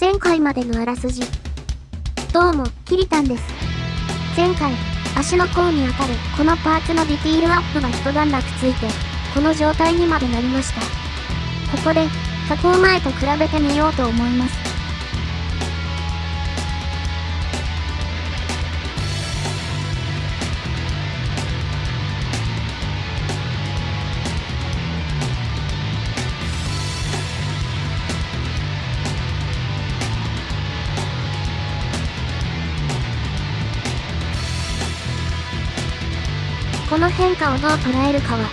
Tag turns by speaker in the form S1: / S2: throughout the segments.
S1: 前回までのあらすじ。どうも、キリタンです。前回、足の甲に当たるこのパーツのディティールアップが一段落ついて、この状態にまでなりました。ここで、加工前と比べてみようと思います。この変化をどう捉えるかは、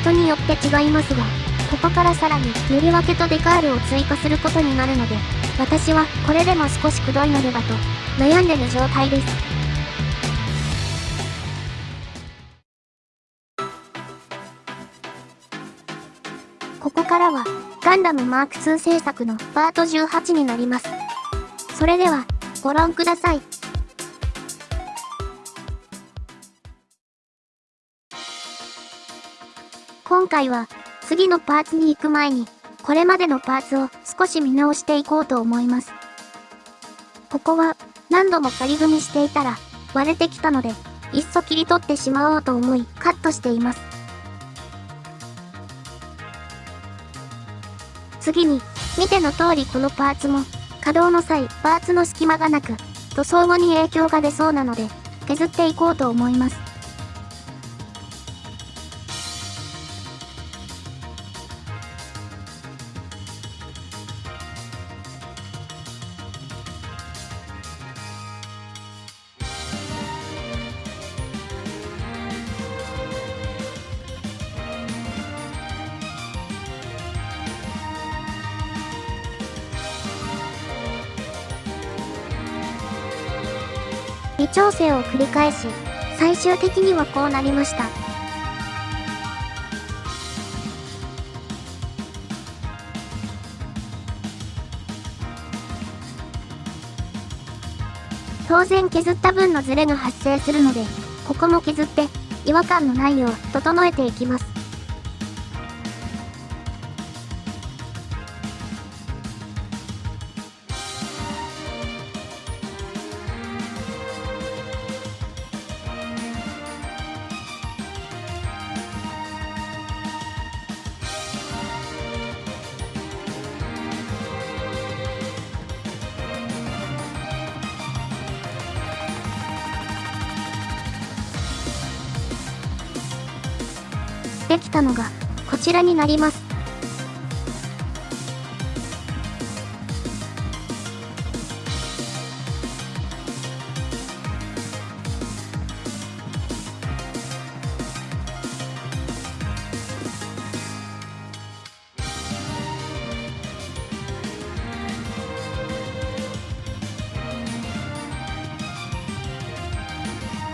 S1: 人によって違いますが、ここからさらに塗り分けとデカールを追加することになるので、私はこれでも少しくどいのではと、悩んでる状態です。ここからは、ガンダムマーク2制作のパート18になります。それでは、ご覧ください。今回は、次のパーツに行く前に、これまでのパーツを少し見直していこうと思います。ここは、何度も仮組みしていたら、割れてきたので、いっそ切り取ってしまおうと思い、カットしています。次に、見ての通りこのパーツも、稼働の際、パーツの隙間がなく、塗装後に影響が出そうなので、削っていこうと思います。調整を繰り返し、最終的にはこうなりました。当然削った分のズレが発生するので、ここも削って違和感のないよう整えていきます。できたのが、こちらになります。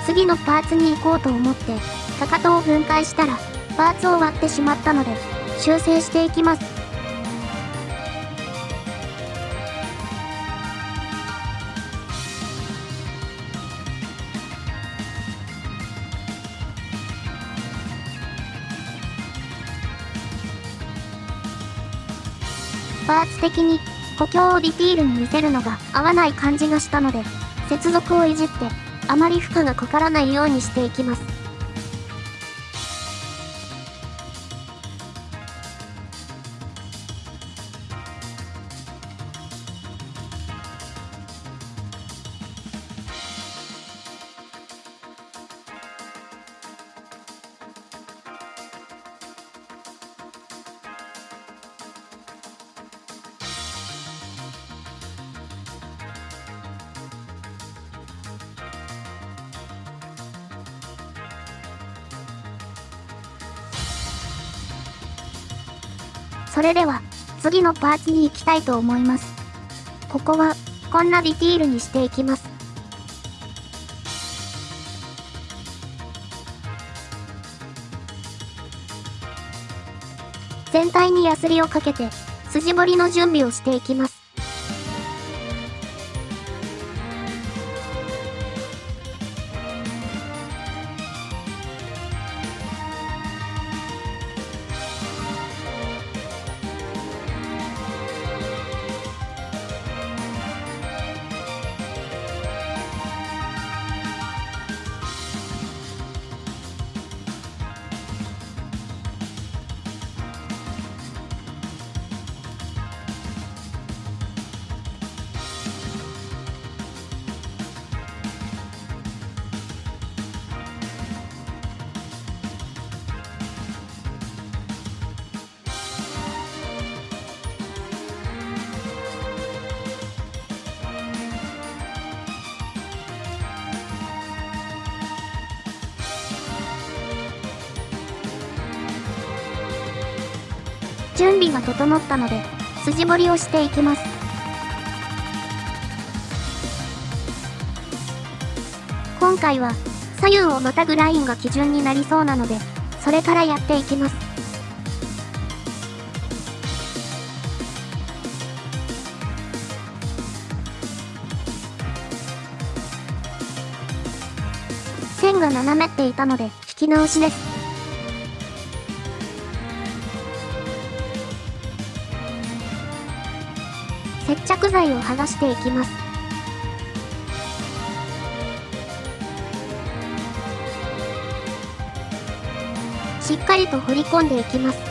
S1: 次のパーツに行こうと思って、かかとを分解したら、パーツを割ってしまったので、修正していきます。パーツ的に補強をディティールに見せるのが合わない感じがしたので、接続をいじってあまり負荷がかからないようにしていきます。それでは、次のパーツに行きたいと思います。ここは、こんなディティールにしていきます。全体にヤスリをかけて、筋彫りの準備をしていきます。準備が整ったので、筋彫りをしていきます。今回は、左右をまたぐラインが基準になりそうなので、それからやっていきます。線が斜めっていたので、引き直しです。接着剤を剥がしていきます。しっかりと彫り込んでいきます。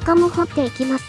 S1: 他も掘っていきます。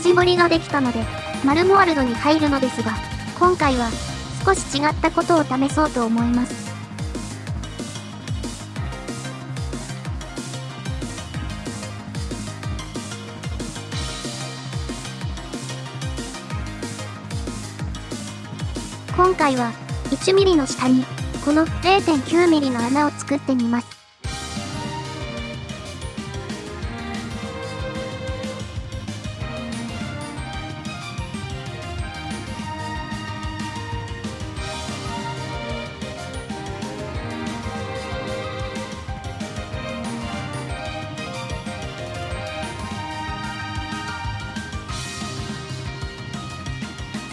S1: 筋彫りができたので、マルモワルドに入るのですが、今回は少し違ったことを試そうと思います。今回は 1mm の下にこの 0.9mm の穴を作ってみます。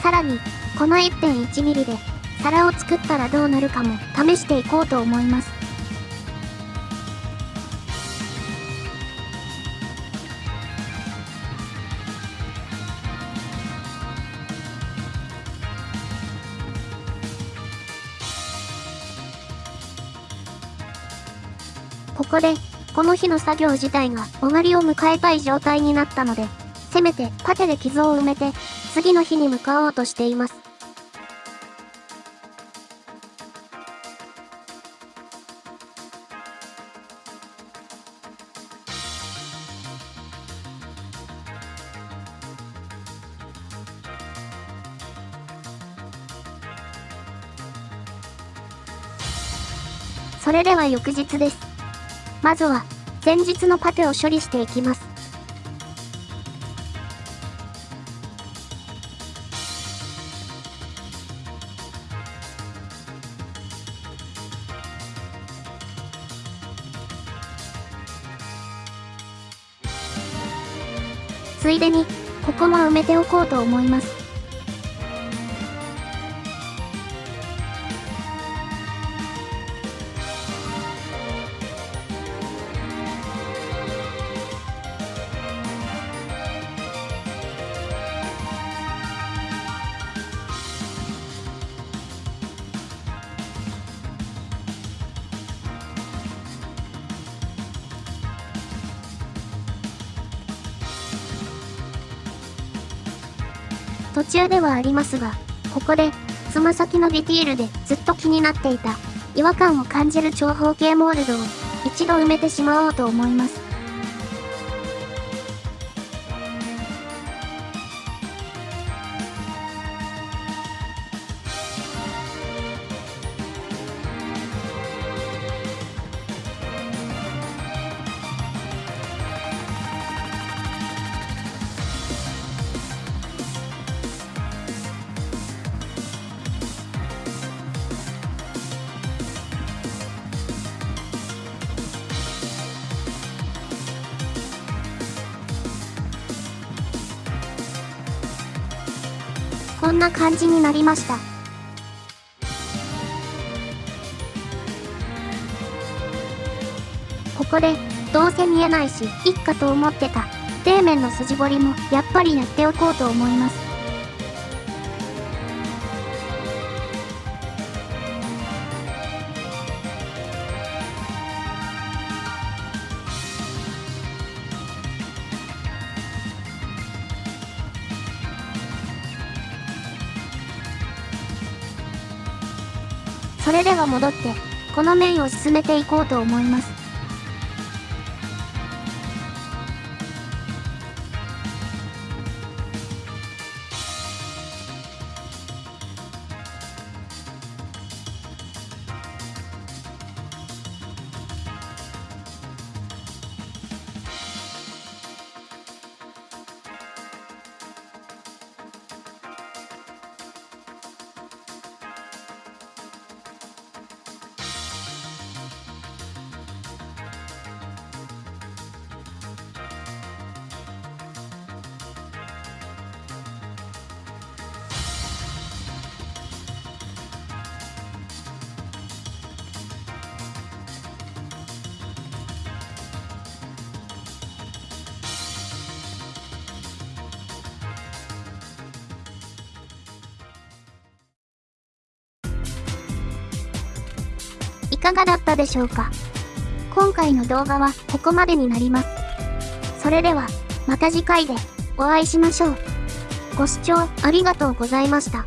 S1: さらに、この 1.1mm で皿を作ったらどうなるかも試していこうと思います。ここで、この日の作業自体が終わりを迎えたい状態になったので、せめてパテで傷を埋めて、次の日に向かおうとしています。それでは翌日です。まずは、前日のパテを処理していきます。ついでに、ここも埋めておこうと思います。途中ではありますが、ここで、つま先のディティールでずっと気になっていた、違和感を感じる長方形モールドを、一度埋めてしまおうと思います。こんな感じになりました。ここで、どうせ見えないし、いっかと思ってた、底面の筋彫りも、やっぱりやっておこうと思います。それでは戻って、この面を進めていこうと思います。かがだったでしょうか？今回の動画はここまでになります。それでは、また次回でお会いしましょう。ご視聴ありがとうございました。